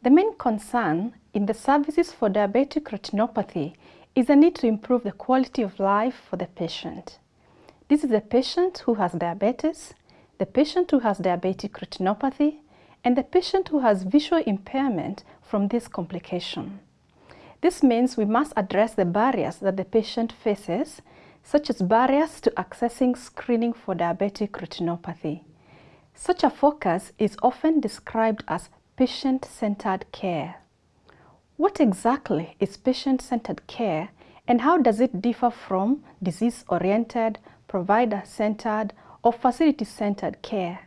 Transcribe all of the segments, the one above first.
The main concern in the services for diabetic retinopathy is the need to improve the quality of life for the patient. This is the patient who has diabetes, the patient who has diabetic retinopathy, and the patient who has visual impairment from this complication. This means we must address the barriers that the patient faces, such as barriers to accessing screening for diabetic retinopathy. Such a focus is often described as patient-centered care. What exactly is patient-centered care and how does it differ from disease-oriented, provider-centered or facility-centered care?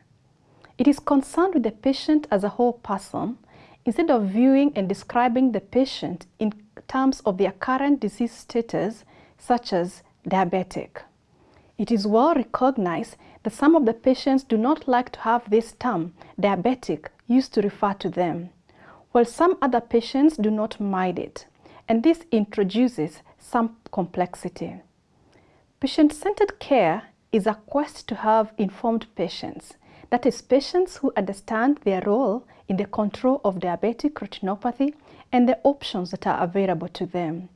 It is concerned with the patient as a whole person instead of viewing and describing the patient in terms of their current disease status such as diabetic. It is well recognized that some of the patients do not like to have this term, diabetic, used to refer to them, while some other patients do not mind it, and this introduces some complexity. Patient-centered care is a quest to have informed patients, that is, patients who understand their role in the control of diabetic retinopathy and the options that are available to them.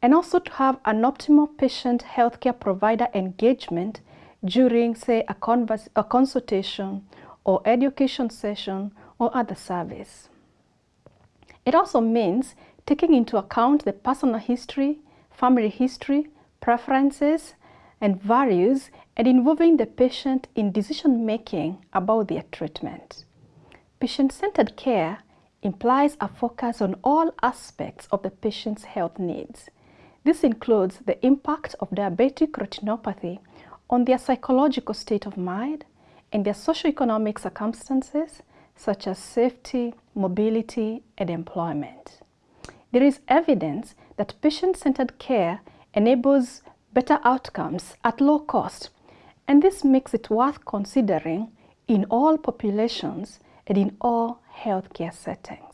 And also to have an optimal patient healthcare provider engagement during, say, a, converse, a consultation or education session or other service. It also means taking into account the personal history, family history, preferences, and values and involving the patient in decision making about their treatment. Patient-centered care implies a focus on all aspects of the patient's health needs. This includes the impact of diabetic retinopathy on their psychological state of mind and their socioeconomic circumstances such as safety, mobility, and employment. There is evidence that patient-centered care enables better outcomes at low cost, and this makes it worth considering in all populations and in all healthcare settings.